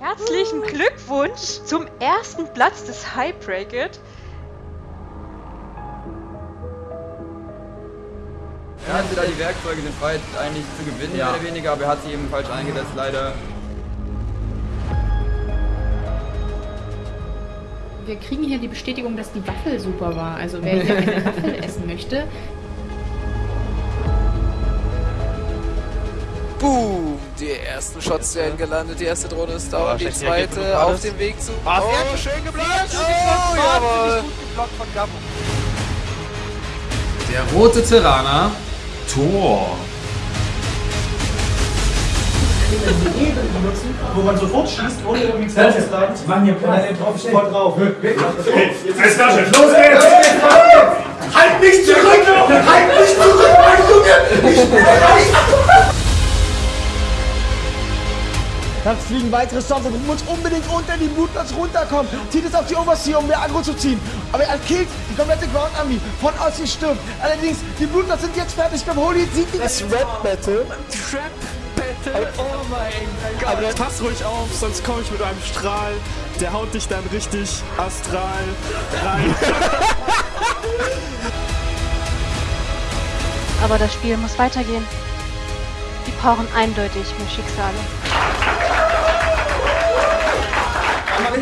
Herzlichen Glückwunsch zum ersten Platz des High Bracket. Er hatte da die Werkzeuge, den Fight eigentlich zu gewinnen, Ja. mehr oder weniger, aber er hat sie eben falsch eingesetzt, leider. Wir kriegen hier die Bestätigung, dass die Waffel super war. Also wer hier eine Waffel essen möchte, Boom! Ersten Shots werden gelandet, die erste Drohne ist down, Oh, die zweite auf dem Weg zu... Ah, oh, sehr schön geblockt! Oh, jawohl! geblockt von Gabo. Der rote Tyranner. Tor. wo man sofort schießt, ohne irgendwie zu sagen. Die machen hier Platz. Dann drauf sofort drauf. Jetzt Flasche. Los geht's! Halt nicht Dann fliegen weitere Storms und muss unbedingt unter die Blutplatz runterkommen. Zieht es auf die Overseer, um mehr Aggro zu ziehen. Aber er killt die komplette Ground Army. Von Ossi stirbt. Allerdings, die Blutplatz sind jetzt fertig. Beim Holy sieht die Das Rap Battle. Trap Battle. Oh mein Gott. Aber pass ruhig auf, sonst komme ich mit einem Strahl. Der haut dich dann richtig astral rein. Aber das Spiel muss weitergehen. Die brauchen eindeutig mehr Schicksale.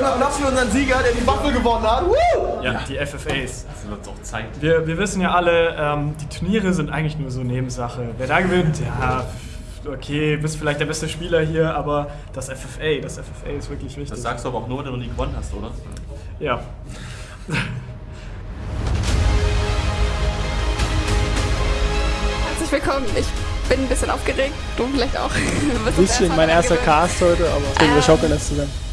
Für unseren Sieger, der die Waffe gewonnen hat. Woo! Ja, die FFAs. Das wird doch zeigen. Wir, wir wissen ja alle, ähm, die Turniere sind eigentlich nur so Nebensache. Wer da gewinnt, ja, okay, bist vielleicht der beste Spieler hier, aber das FFA, das FFA ist wirklich wichtig. Das sagst du aber auch nur, wenn du nie gewonnen hast, oder? ja. Herzlich willkommen. Ich bin ein bisschen aufgeregt. Du vielleicht auch. Ein bisschen mein erster Cast heute, aber deswegen wir schaukeln das zusammen.